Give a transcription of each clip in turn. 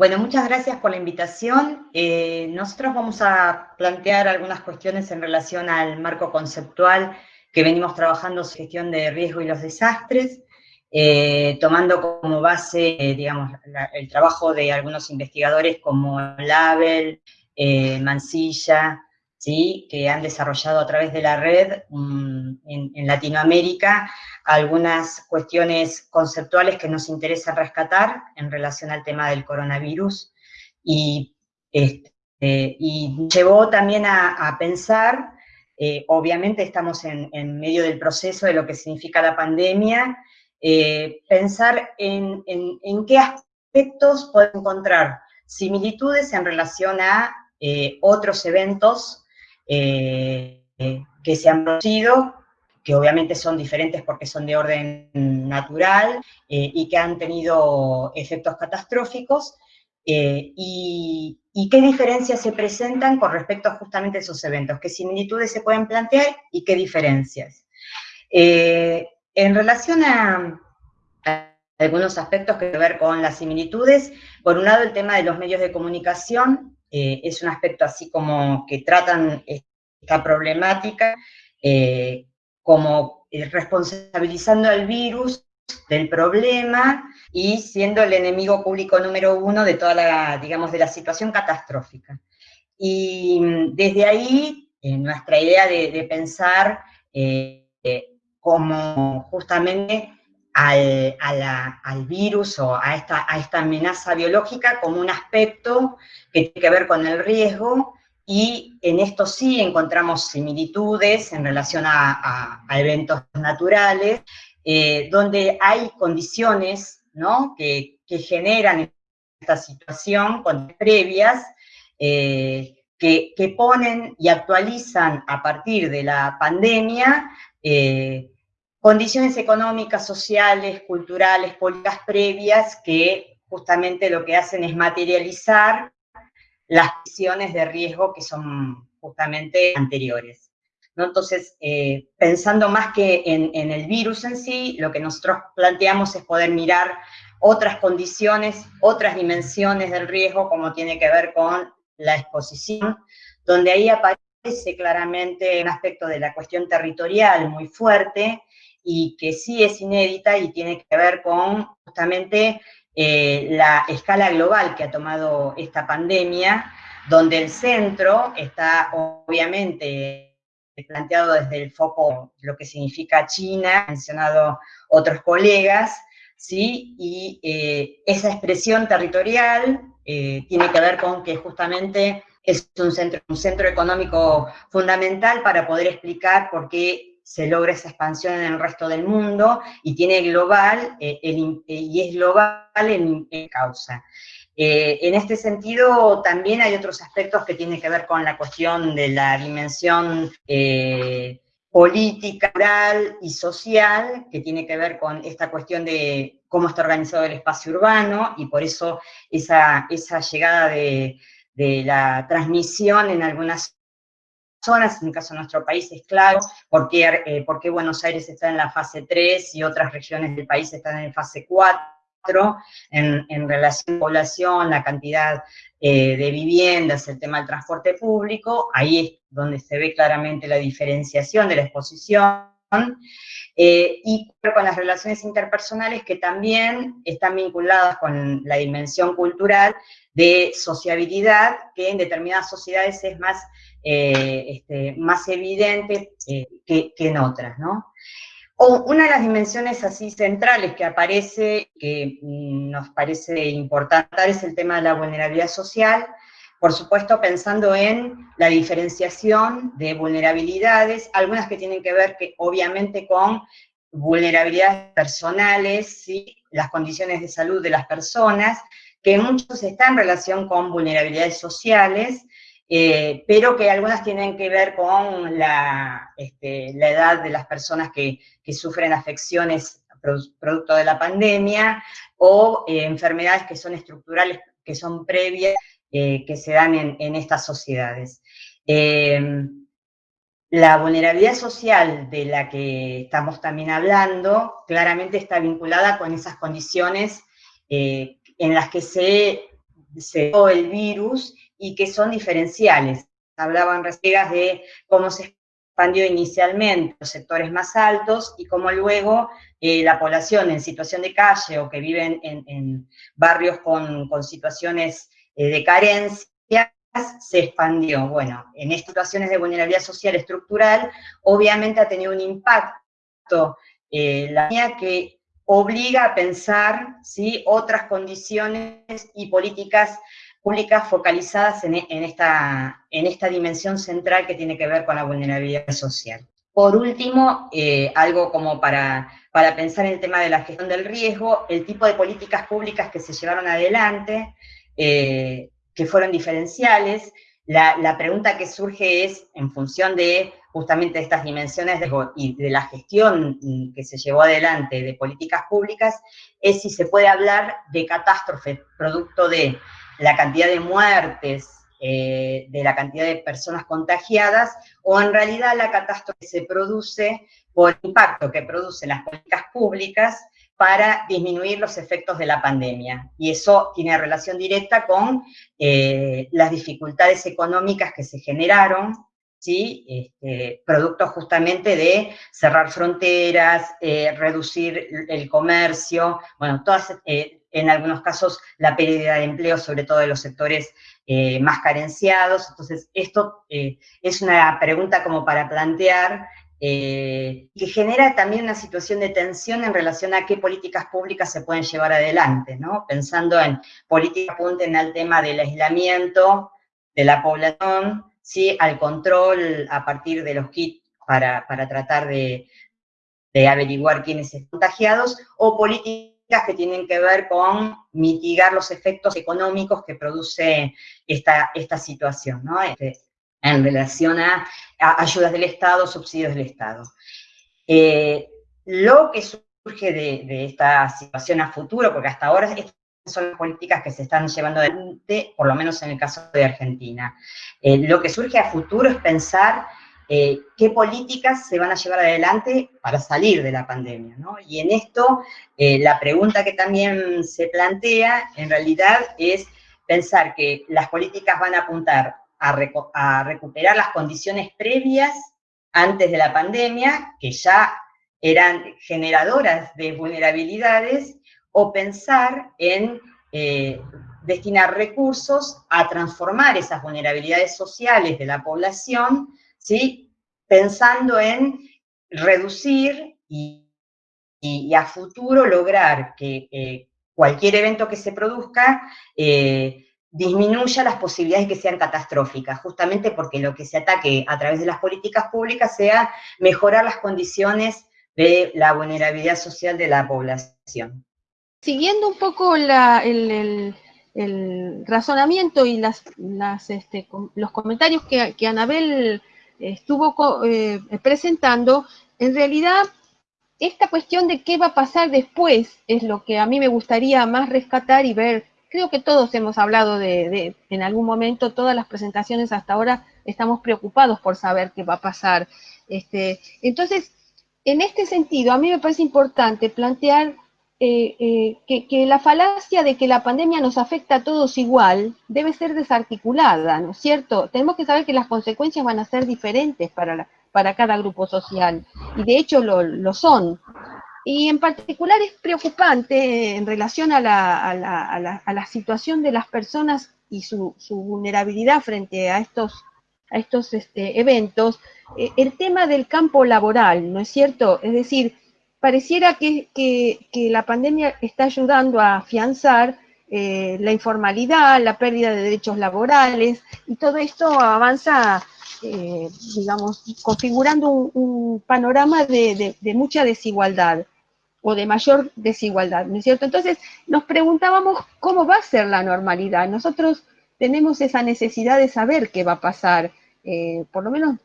Bueno, muchas gracias por la invitación. Eh, nosotros vamos a plantear algunas cuestiones en relación al marco conceptual que venimos trabajando en gestión de riesgo y los desastres, eh, tomando como base, eh, digamos, el trabajo de algunos investigadores como Label, Mansilla, ¿sí? que han desarrollado a través de la red mm, en, Latinoamérica algunas cuestiones conceptuales que nos interesa rescatar en relación al tema del coronavirus y, este, llevó también a, pensar, eh, obviamente estamos en, medio del proceso de lo que significa la pandemia, eh, pensar en, en, qué aspectos podemos encontrar similitudes en relación a eh, otros eventos eh, que se han producido, que obviamente son diferentes porque son de orden natural eh, y que han tenido efectos catastróficos, eh, y, qué diferencias se presentan con respecto a justamente esos eventos, qué similitudes se pueden plantear y qué diferencias. en relación a, algunos aspectos que ver con las similitudes, por un lado el tema de los medios de comunicación, eh, es un aspecto así como que tratan esta problemática eh, como eh, responsabilizando al virus del problema y siendo el enemigo público número uno de toda la, digamos, de la situación catastrófica. Y mm, desde ahí, nuestra idea de, pensar como justamente al, virus o a esta, a esta amenaza biológica como un aspecto que tiene que ver con el riesgo y en esto sí encontramos similitudes en relación a, eventos naturales, eh, donde hay condiciones ¿no? que, generan esta situación con previas, eh, que, que, ponen y actualizan a partir de la pandemia eh, condiciones económicas, sociales, culturales, políticas previas que justamente lo que hacen es materializar las condiciones de riesgo que son justamente anteriores. ¿no? Entonces, eh, pensando más que en, en, el virus en sí, lo que nosotros planteamos es poder mirar otras condiciones, otras dimensiones del riesgo, como tiene que ver con la exposición, donde ahí aparece claramente un aspecto de la cuestión territorial muy fuerte, y que sí es inédita y tiene que ver con justamente eh, la escala global que ha tomado esta pandemia, donde el centro está obviamente planteado desde el foco lo que significa China, mencionado otros colegas, ¿sí? y eh, esa expresión territorial eh, tiene que ver con que justamente es un centro, un centro económico fundamental para poder explicar por qué se logra esa expansión en el resto del mundo y tiene global, eh, eh, y es global en, causa. Eh, en este sentido, también hay otros aspectos que tienen que ver con la cuestión de la dimensión política, moral y social, que tiene que ver con esta cuestión de cómo está organizado el espacio urbano, y por eso esa, esa llegada de, de la transmisión en algunas zonas, en el caso de nuestro país es claro, porque, eh, porque Buenos Aires está en la fase 3 y otras regiones del país están en fase 4, en, relación a la población, la cantidad eh, de viviendas, el tema del transporte público, ahí es donde se ve claramente la diferenciación de la exposición, eh, y con las relaciones interpersonales que también están vinculadas con la dimensión cultural de sociabilidad, que en determinadas sociedades es más eh, este, más evidente eh, que, en otras, ¿no? O una de las dimensiones así centrales que aparece, que mm, nos parece importante, es el tema de la vulnerabilidad social, por supuesto pensando en la diferenciación de vulnerabilidades, algunas que tienen que ver que obviamente con vulnerabilidades personales, ¿sí? las condiciones de salud de las personas, que muchos están en relación con vulnerabilidades sociales, eh, pero que algunas tienen que ver con la, este, la edad de las personas que, que sufren afecciones producto de la pandemia, o eh, enfermedades que son estructurales, que son previas, eh, que se dan en, estas sociedades. Em, la vulnerabilidad social de la que estamos también hablando, claramente está vinculada con esas condiciones en las que se se dio el virus y que son diferenciales. Hablaban recién de cómo se expandió inicialmente los sectores más altos y cómo luego eh, la población en situación de calle o que viven en, barrios con, situaciones eh, de carencia se expandió. Bueno, en situaciones de vulnerabilidad social estructural, obviamente ha tenido un impacto eh, la que obliga a pensar ¿sí? otras condiciones y políticas públicas focalizadas en, esta, en esta dimensión central que tiene que ver con la vulnerabilidad social. Por último, eh, algo como para, para pensar en el tema de la gestión del riesgo, el tipo de políticas públicas que se llevaron adelante, eh, que fueron diferenciales, la, la, pregunta que surge es, en función de justamente estas dimensiones de, y de la gestión que se llevó adelante de políticas públicas, es si se puede hablar de catástrofe producto de la cantidad de muertes, eh, de la cantidad de personas contagiadas, o en realidad la catástrofe se produce por el impacto que producen las políticas públicas para disminuir los efectos de la pandemia. Y eso tiene relación directa con eh, las dificultades económicas que se generaron ¿sí? Este, producto justamente de cerrar fronteras, eh, reducir el comercio, bueno, todas, en algunos casos la pérdida de empleo, sobre todo de los sectores eh, más carenciados. Entonces, esto es una pregunta como para plantear que genera también una situación de tensión en relación a qué políticas públicas se pueden llevar adelante, ¿no? Pensando en políticas apunten al tema del aislamiento de la población, ¿sí? al control a partir de los kits para, tratar de, averiguar quiénes están contagiados, o políticas que tienen que ver con mitigar los efectos económicos que produce esta, esta situación, ¿no? Este, en relación a, ayudas del Estado, subsidios del Estado. Eh, lo que surge de, esta situación a futuro, porque hasta ahora son las políticas que se están llevando adelante, por lo menos en el caso de Argentina. Eh, lo que surge a futuro es pensar eh, qué políticas se van a llevar adelante para salir de la pandemia, ¿no? Y en esto, eh, la pregunta que también se plantea, en realidad, es pensar que las políticas van a apuntar a, a recuperar las condiciones previas antes de la pandemia, que ya eran generadoras de vulnerabilidades, o pensar en eh, destinar recursos a transformar esas vulnerabilidades sociales de la población, ¿sí? pensando en reducir y, a futuro lograr que cualquier evento que se produzca eh, disminuya las posibilidades de que sean catastróficas, justamente porque lo que se ataque a través de las políticas públicas sea mejorar las condiciones de la vulnerabilidad social de la población. Siguiendo un poco el, razonamiento y las, este, los comentarios que, Anabel estuvo eh, presentando, en realidad esta cuestión de qué va a pasar después es lo que a mí me gustaría más rescatar y ver. Creo que todos hemos hablado de, en algún momento, todas las presentaciones hasta ahora estamos preocupados por saber qué va a pasar. Este, entonces, en este sentido, a mí me parece importante plantear eh, eh, que, la falacia de que la pandemia nos afecta a todos igual debe ser desarticulada, ¿no es cierto? Tenemos que saber que las consecuencias van a ser diferentes para, para cada grupo social, y de hecho lo, son. Y en particular es preocupante en relación a la, situación de las personas y su, vulnerabilidad frente a estos, a estos este, eventos, eh, el tema del campo laboral, ¿no es cierto? Es decir, pareciera que, la pandemia está ayudando a afianzar eh, la informalidad, la pérdida de derechos laborales, y todo esto avanza, eh, digamos, configurando un, panorama de, mucha desigualdad o de mayor desigualdad, ¿no es cierto? Entonces nos preguntábamos cómo va a ser la normalidad. Nosotros tenemos esa necesidad de saber qué va a pasar, eh, por lo menos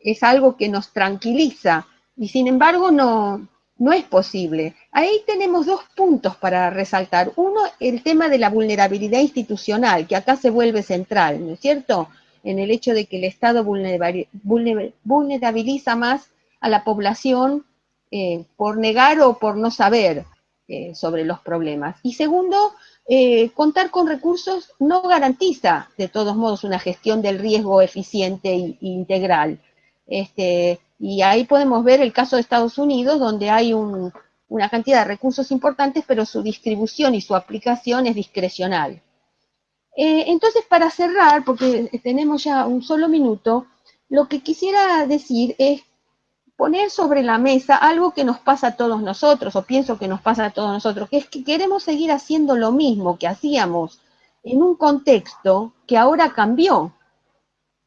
es algo que nos tranquiliza, y sin embargo no, no es posible. Ahí tenemos dos puntos para resaltar. Uno, el tema de la vulnerabilidad institucional, que acá se vuelve central, ¿no es cierto? En el hecho de que el Estado vulnerabiliza más a la población eh, por negar o por no saber eh, sobre los problemas. Y segundo, eh, contar con recursos no garantiza, de todos modos, una gestión del riesgo eficiente e integral. Este, y ahí podemos ver el caso de Estados Unidos, donde hay una cantidad de recursos importantes, pero su distribución y su aplicación es discrecional. Eh, entonces, para cerrar, porque tenemos ya un solo minuto, lo que quisiera decir es poner sobre la mesa algo que nos pasa a todos nosotros, o pienso que nos pasa a todos nosotros, que es que queremos seguir haciendo lo mismo que hacíamos en un contexto que ahora cambió.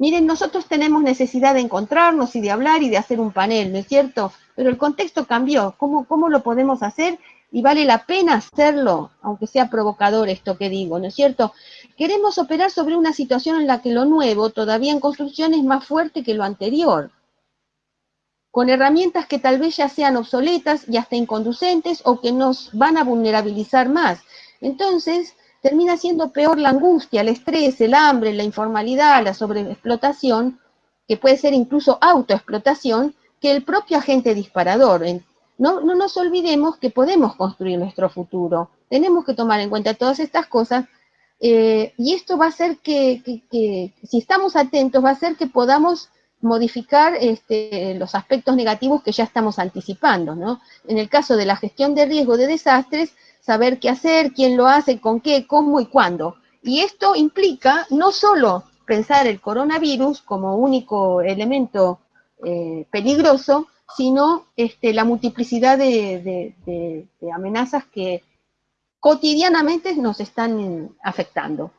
Miren, nosotros tenemos necesidad de encontrarnos y de hablar y de hacer un panel, ¿no es cierto? Pero el contexto cambió. ¿Cómo, cómo lo podemos hacer? Y vale la pena hacerlo, aunque sea provocador esto que digo, ¿no es cierto? Queremos operar sobre una situación en la que lo nuevo, todavía en construcción, es más fuerte que lo anterior con herramientas que tal vez ya sean obsoletas y hasta inconducentes o que nos van a vulnerabilizar más. Entonces, termina siendo peor la angustia, el estrés, el hambre, la informalidad, la sobreexplotación, que puede ser incluso autoexplotación, que el propio agente disparador. No, no nos olvidemos que podemos construir nuestro futuro. Tenemos que tomar en cuenta todas estas cosas eh, y esto va a hacer que, si estamos atentos, va a hacer que podamos modificar este, los aspectos negativos que ya estamos anticipando, ¿no? En el caso de la gestión de riesgo de desastres, saber qué hacer, quién lo hace, con qué, cómo y cuándo. Y esto implica no solo pensar el coronavirus como único elemento eh, peligroso, sino este, la multiplicidad de, de amenazas que cotidianamente nos están afectando.